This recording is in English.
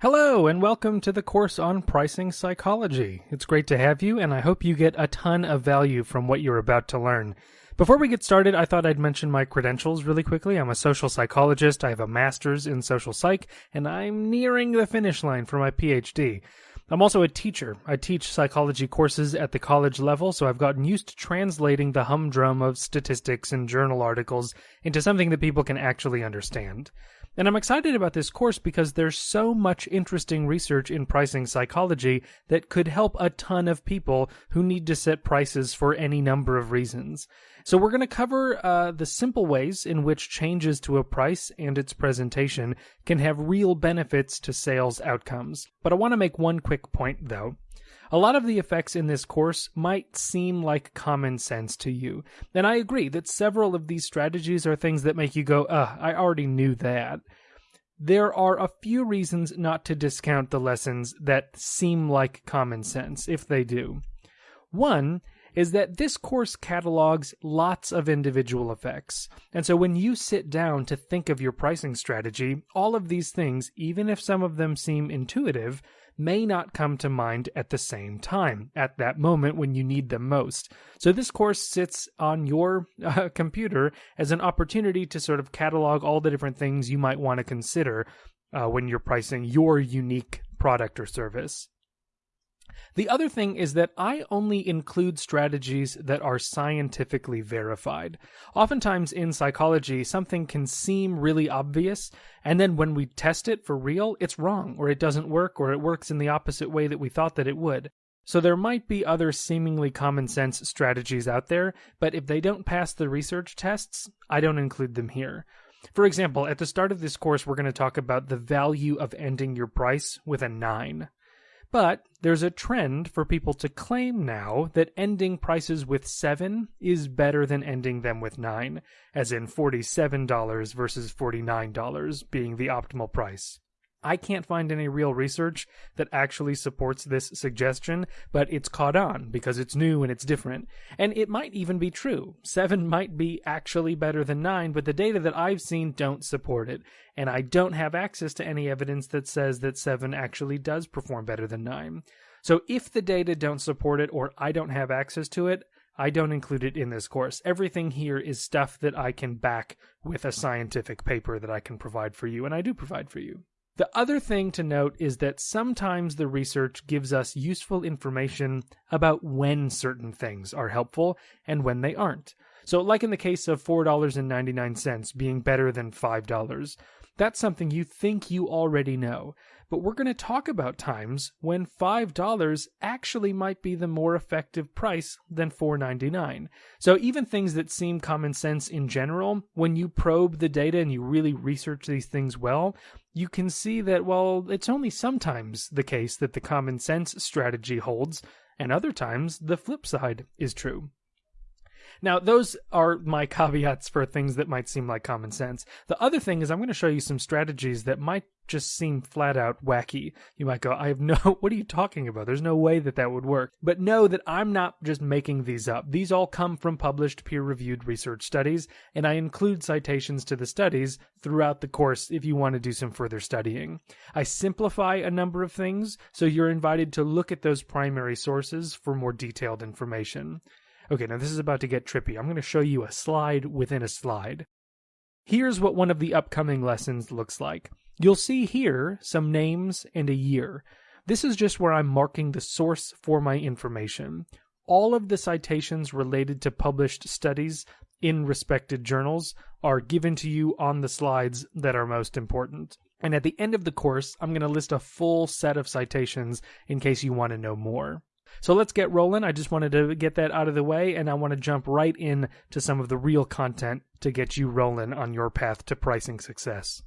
Hello, and welcome to the course on pricing psychology. It's great to have you, and I hope you get a ton of value from what you're about to learn. Before we get started, I thought I'd mention my credentials really quickly. I'm a social psychologist, I have a master's in social psych, and I'm nearing the finish line for my PhD. I'm also a teacher. I teach psychology courses at the college level, so I've gotten used to translating the humdrum of statistics and journal articles into something that people can actually understand. And I'm excited about this course because there's so much interesting research in pricing psychology that could help a ton of people who need to set prices for any number of reasons. So we're going to cover uh, the simple ways in which changes to a price and its presentation can have real benefits to sales outcomes. But I want to make one quick point though. A lot of the effects in this course might seem like common sense to you, and I agree that several of these strategies are things that make you go, ugh, I already knew that. There are a few reasons not to discount the lessons that seem like common sense, if they do. One is that this course catalogs lots of individual effects. And so when you sit down to think of your pricing strategy, all of these things, even if some of them seem intuitive, may not come to mind at the same time, at that moment when you need them most. So this course sits on your uh, computer as an opportunity to sort of catalog all the different things you might want to consider uh, when you're pricing your unique product or service. The other thing is that I only include strategies that are scientifically verified. Oftentimes in psychology, something can seem really obvious, and then when we test it for real, it's wrong, or it doesn't work, or it works in the opposite way that we thought that it would. So there might be other seemingly common sense strategies out there, but if they don't pass the research tests, I don't include them here. For example, at the start of this course, we're going to talk about the value of ending your price with a 9. But there's a trend for people to claim now that ending prices with 7 is better than ending them with 9, as in $47 versus $49 being the optimal price. I can't find any real research that actually supports this suggestion, but it's caught on because it's new and it's different. And it might even be true. 7 might be actually better than 9, but the data that I've seen don't support it. And I don't have access to any evidence that says that 7 actually does perform better than 9. So if the data don't support it or I don't have access to it, I don't include it in this course. Everything here is stuff that I can back with a scientific paper that I can provide for you, and I do provide for you. The other thing to note is that sometimes the research gives us useful information about when certain things are helpful and when they aren't. So, like in the case of $4.99 being better than $5, that's something you think you already know, but we're going to talk about times when $5 actually might be the more effective price than $4.99. So even things that seem common sense in general, when you probe the data and you really research these things well, you can see that, well, it's only sometimes the case that the common sense strategy holds, and other times the flip side is true. Now, those are my caveats for things that might seem like common sense. The other thing is I'm going to show you some strategies that might just seem flat out wacky. You might go, I have no, what are you talking about? There's no way that that would work. But know that I'm not just making these up. These all come from published peer reviewed research studies, and I include citations to the studies throughout the course if you want to do some further studying. I simplify a number of things, so you're invited to look at those primary sources for more detailed information. Okay, now this is about to get trippy. I'm going to show you a slide within a slide. Here's what one of the upcoming lessons looks like. You'll see here some names and a year. This is just where I'm marking the source for my information. All of the citations related to published studies in respected journals are given to you on the slides that are most important. And at the end of the course, I'm going to list a full set of citations in case you want to know more. So let's get rolling. I just wanted to get that out of the way, and I want to jump right in to some of the real content to get you rolling on your path to pricing success.